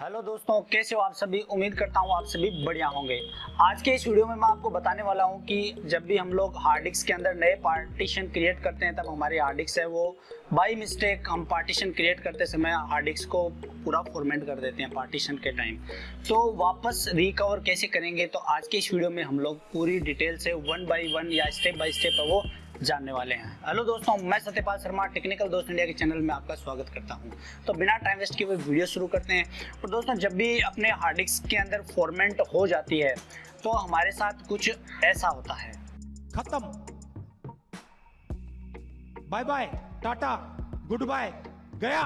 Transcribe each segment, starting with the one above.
Hello दोस्तों, कैसे हो आप सभी? उम्मीद करता हूँ आप सभी बढ़िया होंगे। आज के इस वीडियो में मैं आपको बताने वाला हूँ कि जब भी हम लोग हार्ड डिस्क के अंदर नए पार्टीशन क्रिएट करते हैं, तब हमारी हार्ड डिस्क है वो बाई मिस्टेक हम पार्टीशन क्रिएट करते समय हार्ड डिस्क को पूरा फॉर्मेट कर देते हैं पार्टीशन के टाइम तो वापस रिकवर कैसे करेंगे? तो आज के इस वीडियो में हम लोग पूरी डिटेल से वन बाई वन या स्टेप बाई स्टेप वो जानने वाले हैं। हेलो दोस्तों मैं सत्यपाल शर्मा टेक्निकल दोस्त इंडिया के चैनल में आपका स्वागत करता हूँ। तो बिना टाइम वेस्ट किए हुए वीडियो शुरू करते हैं। और दोस्तों जब भी अपने हार्ड डिस्क के अंदर फॉर्मेट हो जाती है तो हमारे साथ कुछ ऐसा होता है। खत्म। Bye bye tata good bye गया।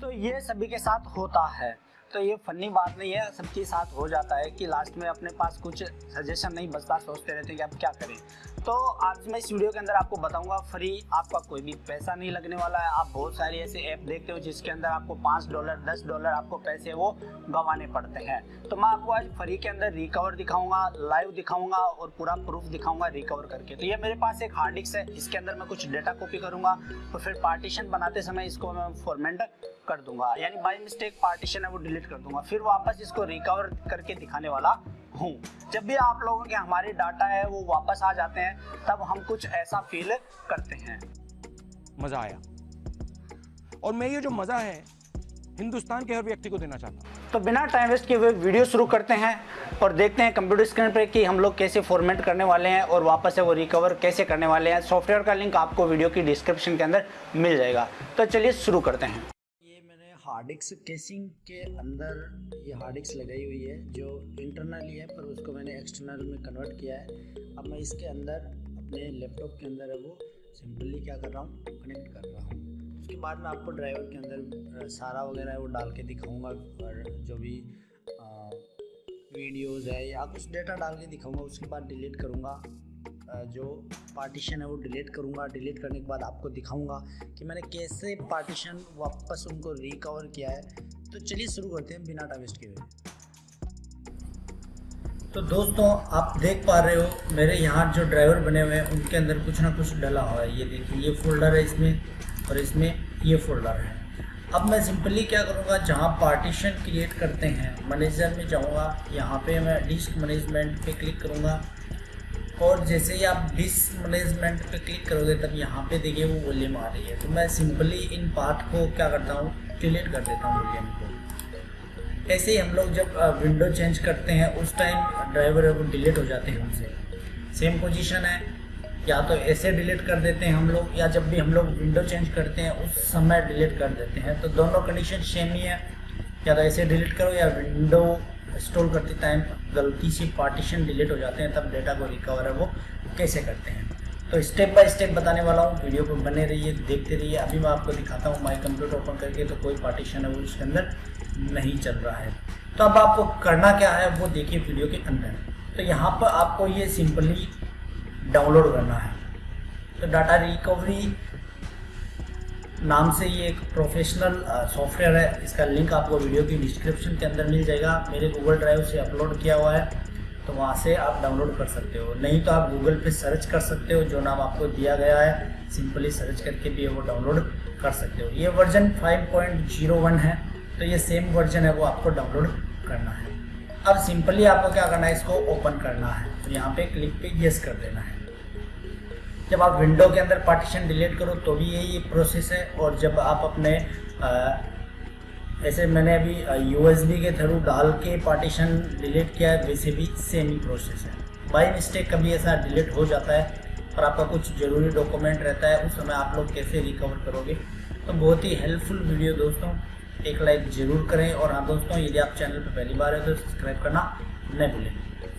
तो ये सभी के साथ होता है। तो ये फनी बात नहीं है सबके साथ हो जाता है कि लास्ट में अपने पास कुछ सजेशन नहीं बचता सोचते रहते हैं कि अब क्या करें। तो आज मैं इस वीडियो के अंदर आपको बताऊँगा फ्री, आपका कोई भी पैसा नहीं लगने वाला है। आप बहुत सारी ऐसे ऐप देखते हो जिसके अंदर आपको पाँच डॉलर, दस डॉलर आपको पैसे वो गंवाने पड़ते हैं। तो मैं आपको आज फ्री के अंदर रिकवर दिखाऊँगा लाइव दिखाऊँगा और पूरा प्रूफ दिखाऊँगा रिकवर करके। तो ये मेरे पास एक हार्ड डिस्क है, इसके अंदर मैं कुछ डेटा कॉपी करूँगा और फिर पार्टीशन बनाते समय इसको मैं फॉर्मेट कर दूँगा। यानी बाई मिस्टेक पार्टीशन है, वो डिलीट कर दूँगा। फिर वापस इसको रिकवर करके दिखाने वाला हूँ। जब भी आप लोगों के हमारे डाटा है वो वापस आ जाते हैं तब हम कुछ ऐसा फील करते हैं। मज़ा आया। और मैं ये जो मज़ा है हिंदुस्तान के हर व्यक्ति को देना चाहता हूँ। तो बिना टाइम वेस्ट किए हुए वीडियो शुरू करते हैं और देखते हैं कंप्यूटर स्क्रीन पर कि हम लोग कैसे फॉर्मेट करने वाले हैं और वापस से वो रिकवर कैसे करने वाले हैं। सॉफ्टवेयर का लिंक आपको वीडियो की डिस्क्रिप्शन के अंदर मिल जाएगा। तो चलिए शुरू करते हैं। हार्ड डिस्क केसिंग के अंदर ये हार्ड डिस्क लगाई हुई है, जो इंटरनली है, पर उसको मैंने एक्सटर्नल में कन्वर्ट किया है। अब मैं इसके अंदर, अपने लैपटॉप के अंदर है वो, सिंपली क्या कर रहा हूँ, कनेक्ट कर रहा हूँ। उसके बाद मैं आपको ड्राइवर के अंदर सारा वगैरह है वो डाल के दिखाऊँगा, और जो भी वीडियोज़ है या कुछ डेटा डाल के दिखाऊँगा, उसके बाद डिलीट करूँगा। जो पार्टीशन है वो डिलीट करूँगा। डिलीट करने के बाद आपको दिखाऊँगा कि मैंने कैसे पार्टीशन वापस उनको रिकवर किया है। तो चलिए शुरू करते हैं बिना टाइम वेस्ट किए तो दोस्तों, आप देख पा रहे हो, मेरे यहाँ जो ड्राइवर बने हुए हैं, उनके अंदर कुछ ना कुछ डला हुआ है। ये देखिए, ये फोल्डर है इसमें और इसमें ये फोल्डर है। अब मैं सिंपली क्या करूँगा, जहाँ पार्टीशन क्रिएट करते हैं मैनेजर में जाऊँगा। यहाँ पे मैं डिस्क मैनेजमेंट पे क्लिक करूँगा। और जैसे ही आप डिस्क मैनेजमेंट पे क्लिक करोगे, तब यहाँ पे देखिए वो वॉल्यूम आ रही है। तो मैं सिंपली इन पार्ट को क्या करता हूँ डिलीट कर देता हूँ वॉल्यूम को। ऐसे ही हम लोग जब विंडो चेंज करते हैं, उस टाइम ड्राइवर है वो डिलीट हो जाते हैं हमसे। सेम पोजीशन है। या तो ऐसे डिलीट कर देते हैं हम लोग, या जब भी हम लोग विंडो चेंज करते हैं, उस समय डिलीट कर देते हैं। तो दोनों कंडीशन सेम ही है। या तो ऐसे डिलीट करो या विंडो इंस्टॉल करते टाइम गलती से पार्टीशन डिलीट हो जाते हैं, तब डेटा को रिकवर है वो कैसे करते हैं? तो स्टेप बाय स्टेप बताने वाला हूँ वीडियो को बने रहिए, देखते रहिए। अभी मैं आपको दिखाता हूँ माई कंप्यूटर ओपन करके तो कोई पार्टीशन है वो उसके अंदर नहीं चल रहा है। तो अब आपको करना क्या है, वो देखिए वीडियो के अंदर। तो यहाँ पर आपको ये सिंपली डाउनलोड करना है। तो डाटा रिकवरी नाम से ये एक प्रोफेशनल सॉफ्टवेयर है। इसका लिंक आपको वीडियो की डिस्क्रिप्शन के अंदर मिल जाएगा। मेरे गूगल ड्राइव से अपलोड किया हुआ है तो वहाँ से आप डाउनलोड कर सकते हो। नहीं तो आप गूगल पे सर्च कर सकते हो, जो नाम आपको दिया गया है। सिंपली सर्च करके भी वो डाउनलोड कर सकते हो। ये वर्जन 5.01 है तो ये सेम वर्जन है, वो आपको डाउनलोड करना है। अब सिंपली आपको क्या करना है, इसको ओपन करना है। तो यहाँ पे क्लिक पे येस कर देना है। जब आप विंडो के अंदर पार्टीशन डिलीट करो तो भी यही प्रोसेस है। और जब आप अपने आ, ऐसे मैंने अभी यूएसबी के थ्रू डाल के पार्टीशन डिलीट किया है वैसे भी सेम ही प्रोसेस है। बाई मिस्टेक कभी ऐसा डिलीट हो जाता है और आपका कुछ ज़रूरी डॉक्यूमेंट रहता है उस समय आप लोग कैसे रिकवर करोगे? तो बहुत ही हेल्पफुल वीडियो दोस्तों। एक लाइक ज़रूर करें। और हाँ दोस्तों यदि आप चैनल पर पहली बार है तो सब्सक्राइब करना न भूलें।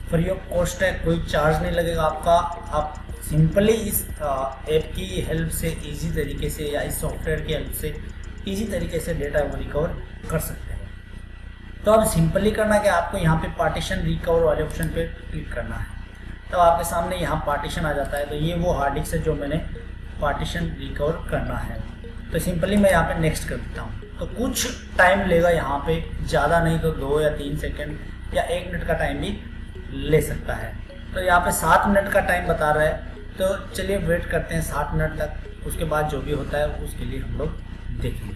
फ्री ऑफ़ कॉस्ट है कोई चार्ज नहीं लगेगा आपका। आप सिंपली इस ऐप की हेल्प से इजी तरीके से या इस सॉफ्टवेयर की हेल्प से इजी तरीके से डेटा को रिकवर कर सकते हैं। तो अब सिंपली करना कि आपको यहाँ पे पार्टीशन रिकवर वाले ऑप्शन पे क्लिक करना है। तो आपके सामने यहाँ पार्टीशन आ जाता है। तो ये वो हार्ड डिस्क है जो मैंने पार्टीशन रिकवर करना है। तो सिंपली मैं यहाँ पे नेक्स्ट कर देता हूँ। तो कुछ टाइम लेगा यहाँ पे, ज़्यादा नहीं तो दो या तीन सेकेंड या एक मिनट का टाइम भी ले सकता है। तो यहाँ पे सात मिनट का टाइम बता रहा है। तो चलिए वेट करते हैं साठ मिनट तक। उसके बाद जो भी होता है, उसके लिए हम लोग देखेंगे।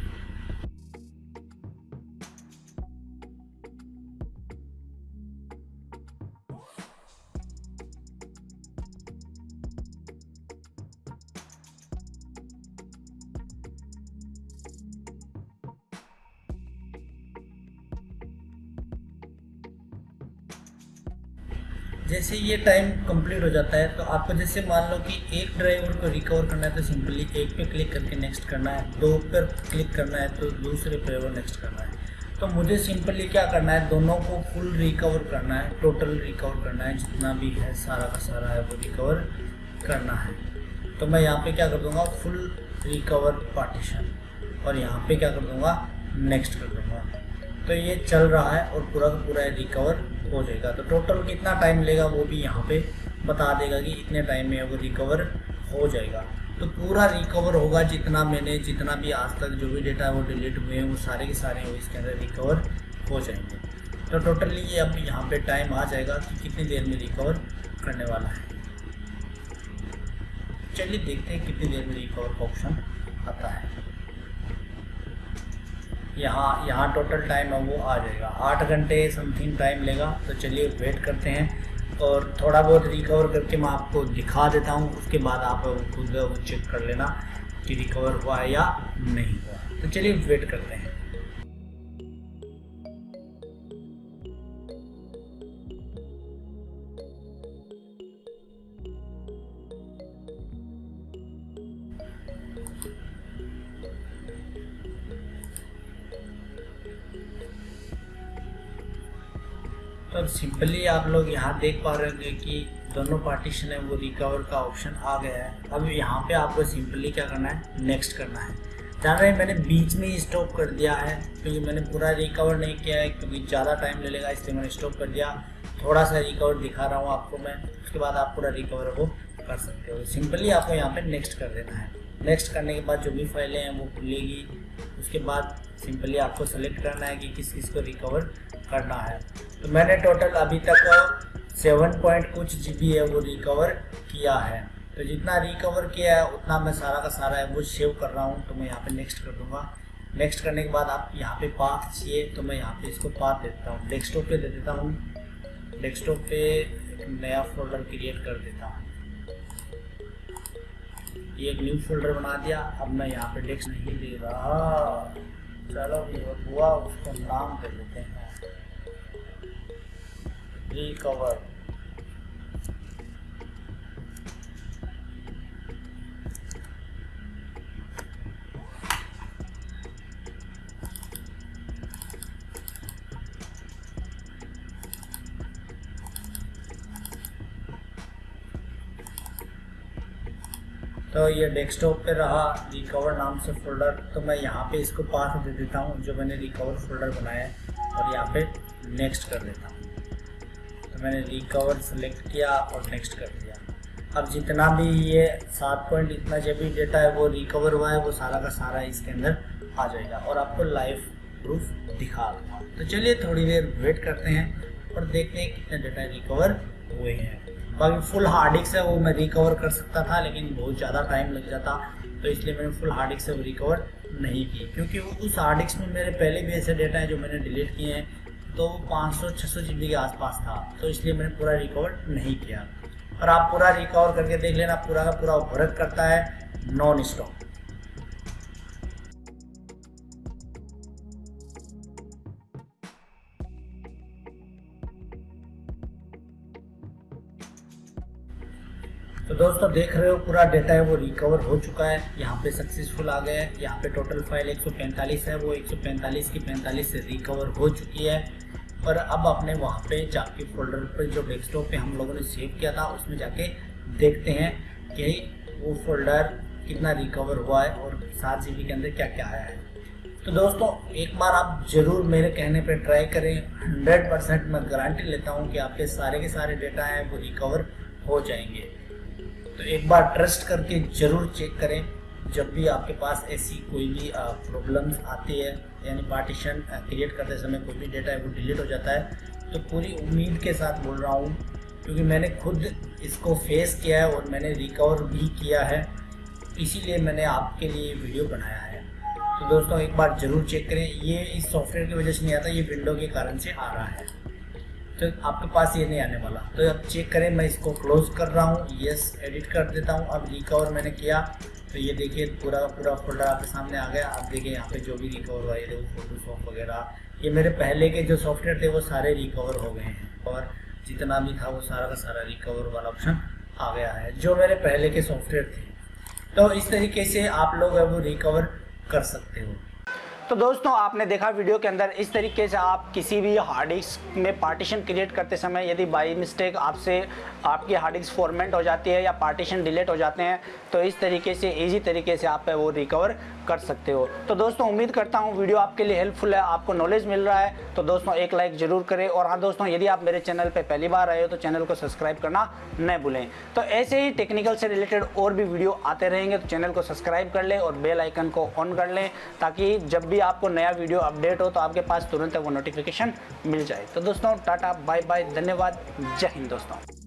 जैसे ये टाइम कंप्लीट हो जाता है तो आपको जैसे मान लो कि एक ड्राइवर को रिकवर करना है तो सिंपली एक पे क्लिक करके नेक्स्ट करना है, दो पर क्लिक करना है तो दूसरे ड्राइवर नेक्स्ट करना है। तो मुझे सिंपली क्या करना है, दोनों को फुल रिकवर करना है टोटल रिकवर करना है, जितना भी है, सारा का सारा है, वो रिकवर करना है। तो मैं यहाँ पे क्या कर दूँगा फुल रिकवर पार्टीशन और यहाँ पे क्या कर दूँगा नेक्स्ट कर दूँगा। तो ये चल रहा है और पूरा का पूरा रिकवर हो जाएगा। तो टोटल कितना टाइम लेगा वो भी यहाँ पे बता देगा कि इतने टाइम में वो रिकवर हो जाएगा। तो पूरा रिकवर होगा जितना मैंने, जितना भी आज तक जो भी डेटा है वो डिलीट हुए हैं, वो सारे के सारे वो इसके अंदर रिकवर हो जाएँगे। तो टोटली ये अब यहाँ पे टाइम आ जाएगा कि कितनी देर में रिकवर करने वाला है। चलिए देखते हैं कितनी देर में रिकवर का ऑप्शन आता है। यहाँ यहाँ टोटल टाइम है, वो आ जाएगा। आठ घंटे समथिंग टाइम लेगा तो चलिए वेट करते हैं और थोड़ा बहुत रिकवर करके मैं आपको दिखा देता हूँ, उसके बाद आप खुद चेक कर लेना कि रिकवर हुआ है या नहीं हुआ। तो चलिए वेट करते हैं। तो सिंपली आप लोग यहाँ देख पा रहे होंगे कि दोनों पार्टीशन है, वो रिकवर का ऑप्शन आ गया है। अब यहाँ पे आपको सिंपली क्या करना है नेक्स्ट करना है। जान रहे मैंने बीच में ही स्टॉप कर दिया है, क्योंकि मैंने पूरा रिकवर नहीं किया है, क्योंकि ज़्यादा टाइम ले लेगा, इसलिए मैंने स्टॉप कर दिया। थोड़ा सा रिकवर दिखा रहा हूँ आपको मैं, उसके बाद आप पूरा रिकवर वो कर सकते हो। सिंपली आपको यहाँ पे नेक्स्ट कर देना है। नेक्स्ट करने के बाद जो भी फाइलें हैं, वो खुलेगी। उसके बाद सिंपली आपको सेलेक्ट करना है कि किस किस को रिकवर करना है। तो मैंने टोटल अभी तक सेवन पॉइंट कुछ जीबी है वो रिकवर किया है। तो जितना रिकवर किया है, उतना मैं सारा का सारा है वो सेव कर रहा हूँ। तो मैं यहाँ पे नेक्स्ट कर दूँगा। नेक्स्ट करने के बाद आप यहाँ पे पाथ चाहिए तो मैं यहाँ पे इसको पाथ देता हूँ। डेस्कटॉप पे दे देता हूँ। डेस्कटॉप पे नया फोल्डर क्रिएट कर देता हूँ। ये एक न्यू फोल्डर बना दिया। अब मैं यहाँ पे डेस्क नहीं दे रहा। चलो ये हुआ, उसको नाम दे देते हैं। रिकवर तो ये डेस्कटॉप पे रहा रिकवर नाम से फोल्डर तो मैं यहाँ पे इसको पाथ दे देता हूँ, जो मैंने रिकवर फोल्डर बनाया है, और यहाँ पे नेक्स्ट कर देता हूँ। मैंने रिकवर सेलेक्ट किया और नेक्स्ट कर दिया। अब जितना भी ये सात पॉइंट इतना जब भी डेटा है, वो रिकवर हुआ है, वो सारा का सारा इसके अंदर आ जाएगा और आपको लाइव प्रूफ दिखा दूँगा। तो चलिए थोड़ी देर वेट करते हैं और देखते हैं कितने डेटा रिकवर हुए हैं। बाकी फुल हार्ड डिस्क है, वो मैं रिकवर कर सकता था, लेकिन बहुत ज़्यादा टाइम लग जाता तो इसलिए मैंने फुल हार्ड डिस्क से वो रिकवर नहीं की। क्योंकि उस हार्ड डिस्क में मेरे पहले भी ऐसे डेटा हैं जो मैंने डिलीट किए हैं तो पाँच सौ छः सौ के आसपास था तो इसलिए मैंने पूरा रिकवर नहीं किया। और आप पूरा रिकवर करके देख लेना, पूरा का पूरा वर्क करता है नॉन स्टॉप दोस्तों देख रहे हो पूरा डेटा है, वो रिकवर हो चुका है। यहाँ पे सक्सेसफुल आ गया है। यहाँ पे टोटल फ़ाइल 145 है, वो 145 की 45 से रिकवर हो चुकी है। और अब अपने वहाँ पे जाके फोल्डर पर जो डेस्कटॉप पे हम लोगों ने सेव किया था, उसमें जाके देखते हैं कि वो फोल्डर कितना रिकवर हुआ है और सात जी के अंदर क्या क्या आया है। तो दोस्तों, एक बार आप ज़रूर मेरे कहने पे ट्राई करें। हंड्रेड परसेंट मैं गारंटी लेता हूँ कि आपके सारे के सारे डेटा हैं, वो रिकवर हो जाएँगे। तो एक बार ट्रस्ट करके ज़रूर चेक करें। जब भी आपके पास ऐसी कोई भी प्रॉब्लम्स आती है, यानी पार्टीशन क्रिएट करते समय कोई भी डेटा है, वो डिलीट हो जाता है तो पूरी उम्मीद के साथ बोल रहा हूँ, क्योंकि मैंने खुद इसको फेस किया है और मैंने रिकवर भी किया है, इसीलिए मैंने आपके लिए वीडियो बनाया है। तो दोस्तों, एक बार ज़रूर चेक करें। ये इस सॉफ्टवेयर की वजह से नहीं आता, ये विंडो के कारण से आ रहा है। तो आपके पास ये नहीं आने वाला। तो अब चेक करें, मैं इसको क्लोज कर रहा हूँ। यस एडिट कर देता हूँ। अब रिकवर मैंने किया। तो ये देखिए, पूरा पूरा फोल्डर आपके सामने आ गया। आप देखिए यहाँ पे जो भी रिकवर हुआ, ये देखो फोटोशॉप वगैरह। ये मेरे पहले के जो सॉफ्टवेयर थे, वो सारे रिकवर हो गए हैं। और जितना भी था, वो सारा का सारा रिकवर वाला ऑप्शन आ गया है, जो मेरे पहले के सॉफ्टवेयर थे। तो इस तरीके से आप लोग अब रिकवर कर सकते हो। तो दोस्तों, आपने देखा वीडियो के अंदर इस तरीके से आप किसी भी हार्ड डिस्क में पार्टीशन क्रिएट करते समय यदि बाई मिस्टेक आपसे आपकी हार्ड डिस्क फॉर्मेट हो जाती है या पार्टीशन डिलीट हो जाते हैं तो इस तरीके से इजी तरीके से आप वो रिकवर कर सकते हो। तो दोस्तों, उम्मीद करता हूँ वीडियो आपके लिए हेल्पफुल है, आपको नॉलेज मिल रहा है तो दोस्तों एक लाइक ज़रूर करें। और हाँ दोस्तों, यदि आप मेरे चैनल पर पहली बार आए हो तो चैनल को सब्सक्राइब करना न भूलें। तो ऐसे ही टेक्निकल से रिलेटेड और भी वीडियो आते रहेंगे तो चैनल को सब्सक्राइब कर लें और बेल आइकन को ऑन कर लें, ताकि जब भी आपको नया वीडियो अपडेट हो तो आपके पास तुरंत वो नोटिफिकेशन मिल जाए। तो दोस्तों, टाटा बाय बाय धन्यवाद। जय हिंद दोस्तों।